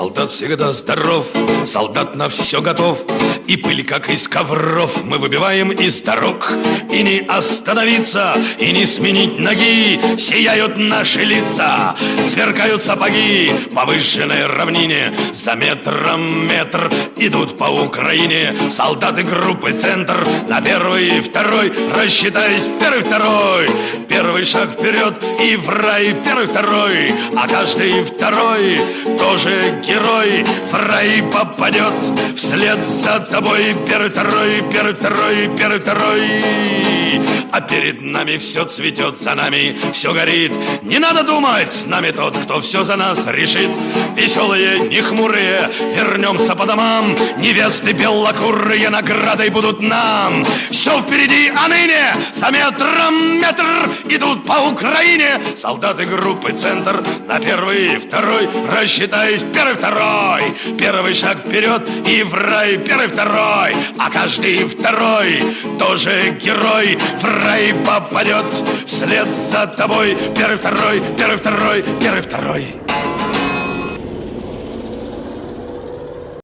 Солдат всегда здоров, солдат на все готов. И пыль, как из ковров, мы выбиваем из дорог. И не остановиться, и не сменить ноги Сияют наши лица, сверкают сапоги По выжженной равнине за метром метр Идут по Украине. Солдаты группы «Центр» На первый и второй, рассчитаясь первый, второй. Первый шаг вперед и в рай, первый, второй. А каждый второй тоже герой. В рай попадет вслед за тобой второй, первый, второй а перед нами все цветет, за нами все горит. Не надо думать, с нами тот, кто все за нас решит. Веселые, не хмурые, вернемся по домам. Невесты белокурые наградой будут нам. Все впереди, а ныне за метром метр Идут по Украине. Солдаты группы «Центр» На первый и второй, рассчитаясь, первый, второй. Первый шаг вперед и в рай, первый, второй. А каждый второй тоже герой. В рай попадет вслед за тобой. Первый, второй, первый, второй, первый, второй